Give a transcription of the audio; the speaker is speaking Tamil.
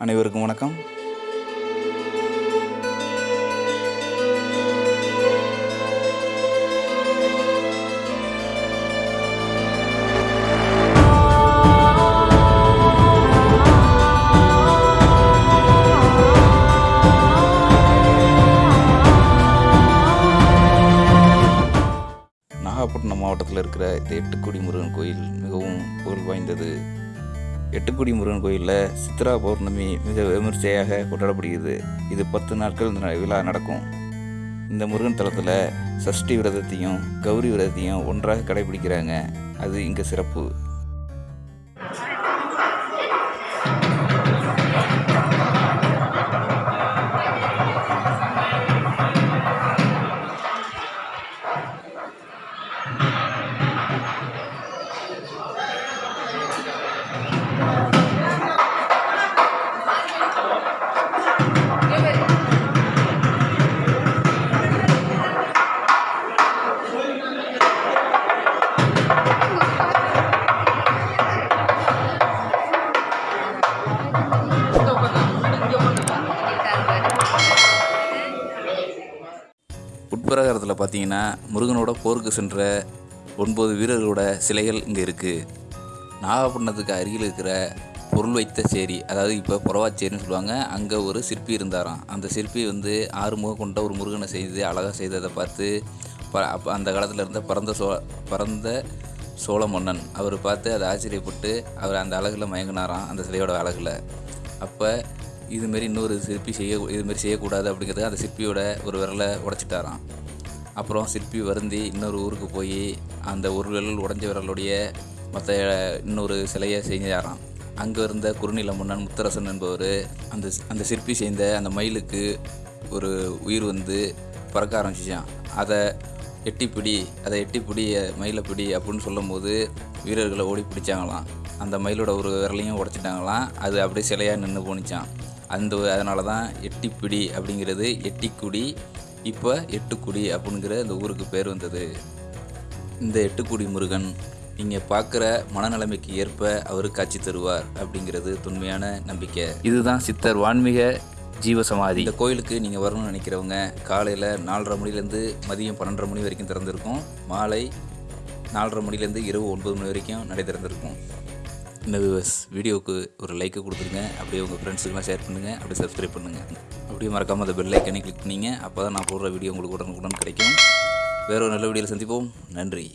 அனைவருக்கும் வணக்கம். நாகப்பட்டினம் மாவட்டத்தில் இருக்கிற இந்த எட்டுக்குடி முருகன் கோயில் மிகவும் புகழ் வாய்ந்தது. எட்டுக்குடி முருகன் கோயிலில் சித்ரா பௌர்ணமி மிக விமர்சையாக கொண்டாடப்படுகிறது. இது பத்து நாட்கள் இந்த விழா நடக்கும். இந்த முருகன் தலத்தில் சஷ்டி விரதத்தையும் கௌரி விரதத்தையும் ஒன்றாக கடைபிடிக்கிறாங்க. அது இங்கே சிறப்பு. உட்பிரகாரத்தில் பார்த்தீங்கன்னா முருகனோட போருக்கு சென்ற ஒன்பது வீரர்களோட சிலைகள் இங்கே இருக்குது நாகப்பட்டினத்துக்கு அருகில் இருக்கிற பொருள் வைத்த சேரி அதாவது இப்போ புறவாச்சேரின்னு சொல்லுவாங்க அங்கே ஒரு சிற்பி இருந்தாராம். அந்த சிற்பி வந்து ஆறுமுகம் கொண்ட ஒரு முருகனை செய்து அழகாக செய்ததை பார்த்து ப அப்போ அந்த காலத்தில் இருந்த பரந்த சோ பரந்த சோழ மன்னன் அவர் பார்த்து அதை ஆச்சரியப்பட்டு அவர் அந்த அழகில் மயங்கினாராம் அந்த சிலையோட அழகில். அப்போ இதுமாரி இன்னொரு சிற்பி செய்ய இதுமாரி செய்யக்கூடாது அப்படிங்கிறது அந்த சிற்பியோட ஒரு விரலை உடச்சிட்டாராம். அப்புறம் சிற்பி வருந்தி இன்னொரு ஊருக்கு போய் அந்த ஒரு விரல் உடஞ்ச விரலுடைய மற்ற இன்னொரு சிலையை செஞ்சாராம். அங்கே இருந்த குறுநில மன்னன் முத்தரசன் என்பவர் அந்த அந்த சிற்பி செய்த அந்த மயிலுக்கு ஒரு உயிர் வந்து பறக்க ஆரம்பிச்சிச்சான் அதை எட்டிப்பிடி அதை எட்டிப்பிடி மயிலை பிடி அப்படின்னு சொல்லும்போது வீரர்களை ஓடி பிடிச்சாங்களாம். அந்த மயிலோட ஒரு விரலையும் உடச்சிட்டாங்களாம். அது அப்படியே சிலையாக நின்று போனிச்சான் அந்த அதனால தான் எட்டிப்பிடி அப்படிங்கிறது எட்டிக்குடி இப்போ எட்டுக்குடி அப்படிங்கிற இந்த ஊருக்கு பேர் வந்தது. இந்த எட்டுக்குடி முருகன் நீங்கள் பார்க்குற மனநிலைமைக்கு ஏற்ப அவர் காட்சி தருவார் அப்படிங்கிறது தொன்மையான நம்பிக்கை. இதுதான் சித்தர் வான்மீக ஜீவசமாதி. இந்த கோயிலுக்கு நீங்கள் வரணும்னு நினைக்கிறவங்க காலையில் நாலரை மணிலேருந்து மதியம் பன்னெண்டரை மணி வரைக்கும் திறந்திருக்கும். மாலை நாலரை மணிலேருந்து இரவு ஒன்பது மணி வரைக்கும் நடை திறந்திருக்கும். இந்த வியூவர்ஸ் வீடியோவுக்கு ஒரு லைக்கை கொடுத்துருங்க. அப்படியே உங்கள் ஃப்ரெண்ட்ஸுக்கெல்லாம் ஷேர் பண்ணுங்கள் அப்படியே சப்ஸ்கிரைப் பண்ணுங்கள் அப்படியே மறக்காமல் அந்த பெல் லைக்கனே கிளிக் பண்ணிங்க. அப்போ தான் நான் போடுற வீடியோ உங்களுக்கு உடனுக்குடன் கிடைக்கும். வேறு ஒரு நல்ல வீடியோவில் சந்திப்போம். நன்றி.